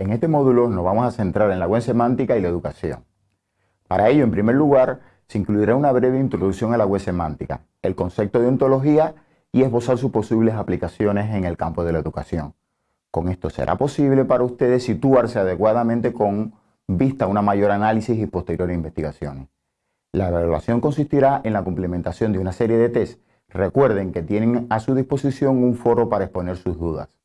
En este módulo nos vamos a centrar en la web semántica y la educación. Para ello, en primer lugar, se incluirá una breve introducción a la web semántica, el concepto de ontología y esbozar sus posibles aplicaciones en el campo de la educación. Con esto será posible para ustedes situarse adecuadamente con vista a una mayor análisis y posteriores investigaciones. La evaluación consistirá en la complementación de una serie de test. Recuerden que tienen a su disposición un foro para exponer sus dudas.